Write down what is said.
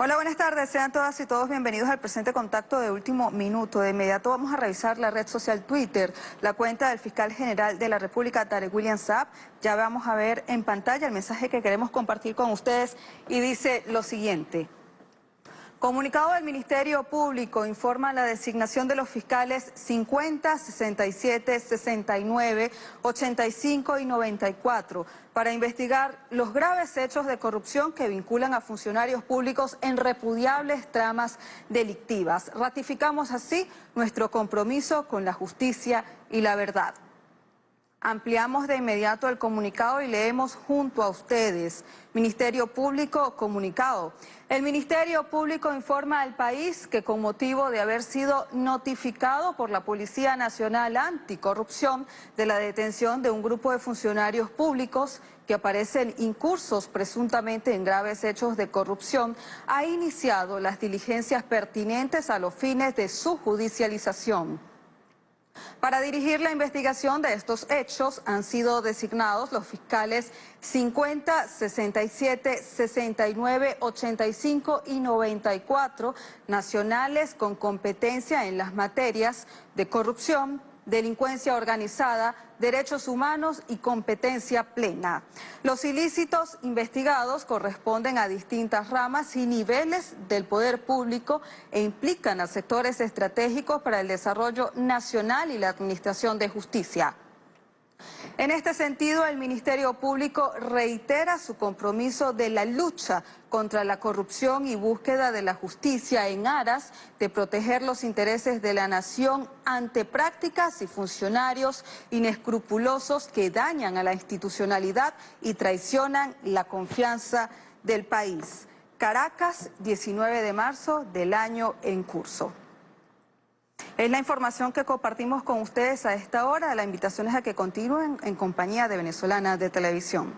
Hola, buenas tardes. Sean todas y todos bienvenidos al presente contacto de último minuto. De inmediato vamos a revisar la red social Twitter, la cuenta del fiscal general de la República, Tarek William Saab. Ya vamos a ver en pantalla el mensaje que queremos compartir con ustedes y dice lo siguiente. Comunicado del Ministerio Público informa la designación de los fiscales 50, 67, 69, 85 y 94 para investigar los graves hechos de corrupción que vinculan a funcionarios públicos en repudiables tramas delictivas. Ratificamos así nuestro compromiso con la justicia y la verdad. Ampliamos de inmediato el comunicado y leemos junto a ustedes. Ministerio Público comunicado. El Ministerio Público informa al país que con motivo de haber sido notificado por la Policía Nacional Anticorrupción de la detención de un grupo de funcionarios públicos que aparecen incursos presuntamente en graves hechos de corrupción, ha iniciado las diligencias pertinentes a los fines de su judicialización. Para dirigir la investigación de estos hechos han sido designados los fiscales 50, 67, 69, 85 y 94 nacionales con competencia en las materias de corrupción, delincuencia organizada, derechos humanos y competencia plena. Los ilícitos investigados corresponden a distintas ramas y niveles del poder público e implican a sectores estratégicos para el desarrollo nacional y la administración de justicia. En este sentido, el Ministerio Público reitera su compromiso de la lucha contra la corrupción y búsqueda de la justicia en aras de proteger los intereses de la nación ante prácticas y funcionarios inescrupulosos que dañan a la institucionalidad y traicionan la confianza del país. Caracas, 19 de marzo del año en curso. Es la información que compartimos con ustedes a esta hora. La invitación es a que continúen en compañía de Venezolana de Televisión.